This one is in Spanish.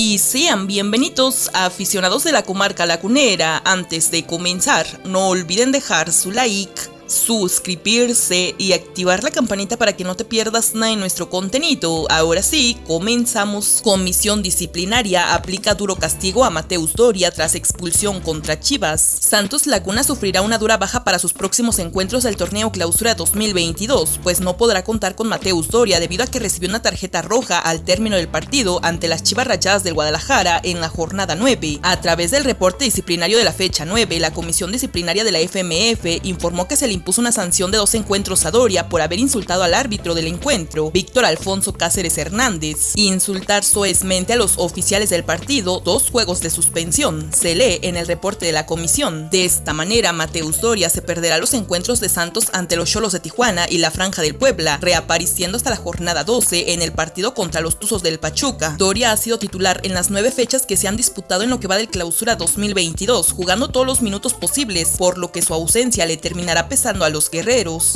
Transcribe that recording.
Y sean bienvenidos a aficionados de la comarca lacunera. Antes de comenzar, no olviden dejar su like suscribirse y activar la campanita para que no te pierdas nada de nuestro contenido. Ahora sí, comenzamos. Comisión disciplinaria aplica duro castigo a Mateus Doria tras expulsión contra Chivas. Santos Laguna sufrirá una dura baja para sus próximos encuentros del torneo Clausura 2022, pues no podrá contar con Mateus Doria debido a que recibió una tarjeta roja al término del partido ante las Chivas Rayadas del Guadalajara en la jornada 9. A través del reporte disciplinario de la fecha 9, la Comisión Disciplinaria de la FMF informó que se le impuso una sanción de dos encuentros a Doria por haber insultado al árbitro del encuentro, Víctor Alfonso Cáceres Hernández, y insultar soezmente a los oficiales del partido, dos juegos de suspensión, se lee en el reporte de la comisión. De esta manera, Mateus Doria se perderá los encuentros de Santos ante los Cholos de Tijuana y la Franja del Puebla, reapareciendo hasta la jornada 12 en el partido contra los Tuzos del Pachuca. Doria ha sido titular en las nueve fechas que se han disputado en lo que va del clausura 2022, jugando todos los minutos posibles, por lo que su ausencia le terminará pesando a los guerreros.